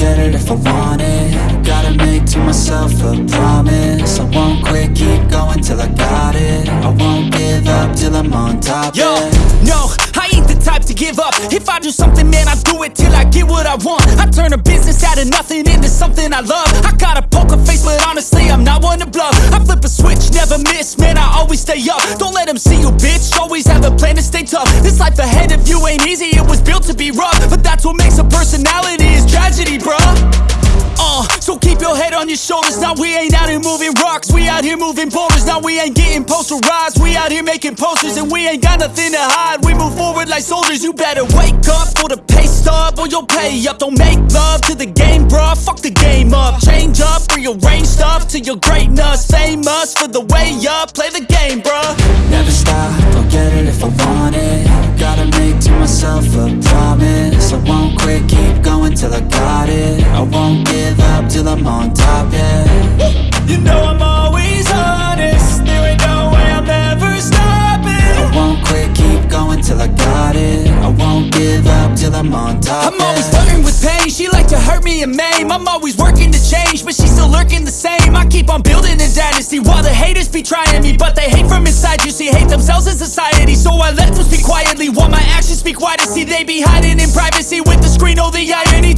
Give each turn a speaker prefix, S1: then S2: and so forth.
S1: get it if I want it. Gotta make to myself a promise. I won't quit, keep going till I got it. I won't give up till I'm on top.
S2: Yo, no, I ain't the type to give up. If I do something, man, I do it till I get what I want. I turn a business out of nothing into something I love. I got a poker face, but honestly, I'm not one to bluff. I flip a switch, never miss, man, I always stay up. Don't let them see you, bitch, always have a plan to stay tough. This life ahead of you ain't easy on your shoulders. Now we ain't out here moving rocks. We out here moving boulders. Now we ain't getting posterized. We out here making posters and we ain't got nothing to hide. We move forward like soldiers. You better wake up for the pay stub or you'll pay up. Don't make love to the game, bruh. Fuck the game up. Change up, rearrange stuff to your greatness. Famous for the way up. Play the game,
S1: I'm on top, yeah.
S2: You know I'm always honest. There ain't no way I'm ever stopping.
S1: I won't quit, keep going till I got it. I won't give up till I'm on top,
S2: I'm always flirting with pain, she like to hurt me and maim. I'm always working to change, but she's still lurking the same. I keep on building a dynasty while the haters be trying me But they hate from inside, you see, hate themselves in society So I let them speak quietly while my actions speak wider. See, they be hiding in privacy with the screen, oh the irony